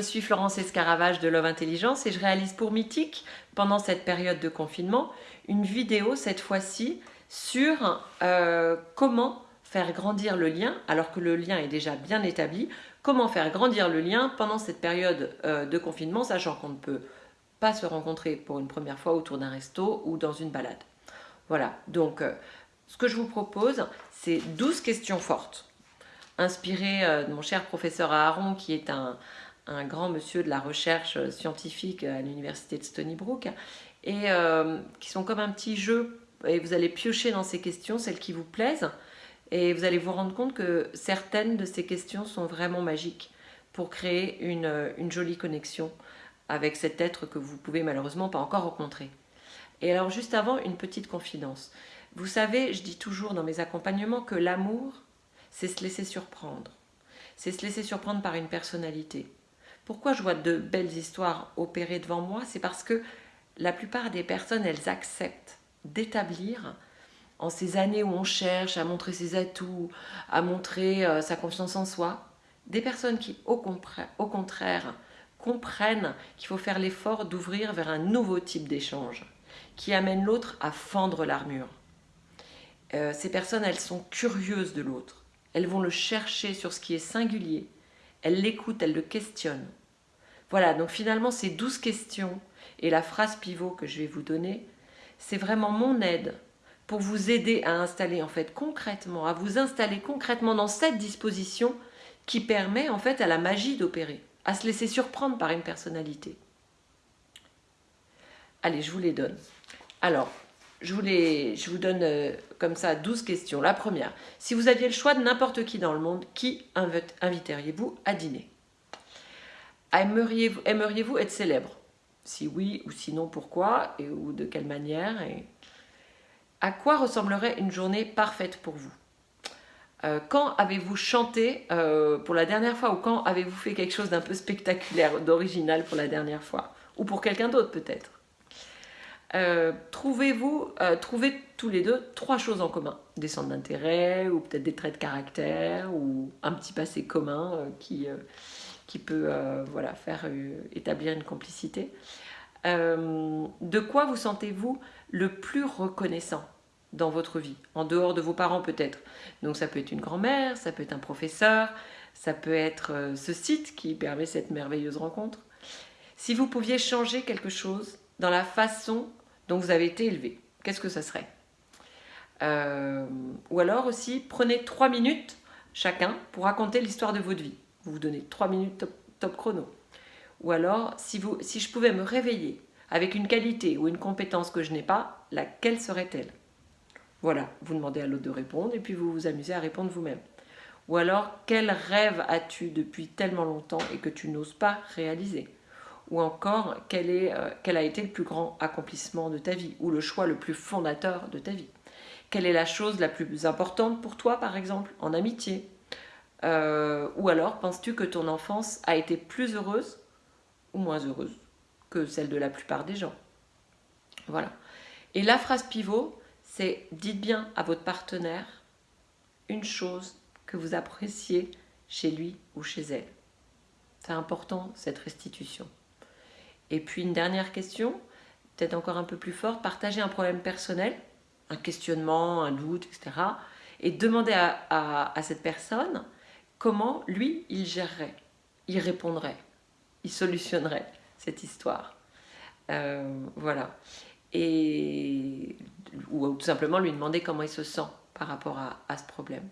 suis Florence Escaravage de Love Intelligence et je réalise pour Mythique, pendant cette période de confinement, une vidéo cette fois-ci sur euh, comment faire grandir le lien, alors que le lien est déjà bien établi, comment faire grandir le lien pendant cette période euh, de confinement, sachant qu'on ne peut pas se rencontrer pour une première fois autour d'un resto ou dans une balade. Voilà, donc euh, ce que je vous propose, c'est 12 questions fortes, inspirées de mon cher professeur Aaron, qui est un, un grand monsieur de la recherche scientifique à l'université de Stony Brook, et euh, qui sont comme un petit jeu. Et vous allez piocher dans ces questions, celles qui vous plaisent, et vous allez vous rendre compte que certaines de ces questions sont vraiment magiques pour créer une, une jolie connexion avec cet être que vous pouvez malheureusement pas encore rencontrer. Et alors juste avant, une petite confidence. Vous savez, je dis toujours dans mes accompagnements que l'amour, c'est se laisser surprendre. C'est se laisser surprendre par une personnalité. Pourquoi je vois de belles histoires opérées devant moi? C'est parce que la plupart des personnes, elles acceptent d'établir en ces années où on cherche à montrer ses atouts, à montrer euh, sa confiance en soi, des personnes qui, au, contraire, comprennent qu'il faut faire l'effort d'ouvrir vers un nouveau type d'échange, qui amène l'autre à fendre l'armure. Euh, ces personnes, elles sont curieuses de l'autre. Elles vont le chercher sur ce qui est singulier, elle l'écoute, elle le questionne. Voilà, donc finalement ces douze questions et la phrase pivot que je vais vous donner, c'est vraiment mon aide pour vous aider à installer en fait concrètement, à vous installer concrètement dans cette disposition qui permet en fait à la magie d'opérer, à se laisser surprendre par une personnalité. Allez, je vous les donne. Alors, je vous, donne euh, comme ça 12 questions. La première, si vous aviez le choix de n'importe qui dans le monde, qui inviteriez-vous à dîner? Aimeriez-vous être célèbre? Si oui ou sinon, pourquoi et, Ou de quelle manière. À quoi ressemblerait une journée parfaite pour vous? Euh, Quand avez-vous chanté euh, pour la dernière fois Ou quand avez-vous fait quelque chose d'un peu spectaculaire, d'original pour la dernière fois? Ou pour quelqu'un d'autre peut-être? Euh, trouvez-vous, euh, trouvez tous les deux trois choses en commun. Des centres d'intérêt, ou peut-être des traits de caractère, ou un petit passé commun euh, qui, qui peut voilà, faire établir une complicité. de quoi vous sentez-vous le plus reconnaissant dans votre vie, en dehors de vos parents peut-être. Donc ça peut être une grand-mère, ça peut être un professeur, ça peut être ce site qui permet cette merveilleuse rencontre. Si vous pouviez changer quelque chose dans la façon dont vous avez été élevé. Qu'est-ce que ça serait? Euh, Ou alors aussi, prenez trois minutes chacun pour raconter l'histoire de votre vie. Vous vous donnez trois minutes top, chrono. Ou alors, si, si je pouvais me réveiller avec une qualité ou une compétence que je n'ai pas, laquelle serait-elle? Voilà, vous demandez à l'autre de répondre et puis vous vous amusez à répondre vous-même. Ou alors, quel rêve as-tu depuis tellement longtemps et que tu n'oses pas réaliser? Ou encore euh, quel a été le plus grand accomplissement de ta vie ou le choix le plus fondateur de ta vie. Quelle est la chose la plus importante pour toi, par exemple, en amitié? Euh, Ou alors, penses-tu que ton enfance a été plus heureuse ou moins heureuse que celle de la plupart des gens? Voilà. Et la phrase pivot, c'est dites bien à votre partenaire une chose que vous appréciez chez lui ou chez elle. C'est important, cette restitution. Et puis une dernière question, peut-être encore un peu plus forte, partager un problème personnel, un questionnement, un doute, etc. Et demander à, cette personne comment lui, il gérerait, il répondrait, il solutionnerait cette histoire. Euh, voilà. Et, ou tout simplement lui demander comment il se sent par rapport à, ce problème.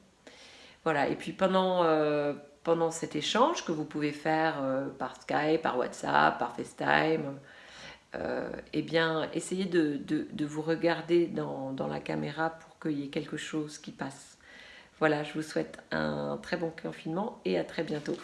Voilà, et puis pendant, euh, pendant cet échange que vous pouvez faire euh, par Skype, par WhatsApp, par FaceTime, euh, eh bien, essayez de, de, vous regarder dans, dans, la caméra pour qu'il y ait quelque chose qui passe. Voilà, je vous souhaite un très bon confinement et à très bientôt.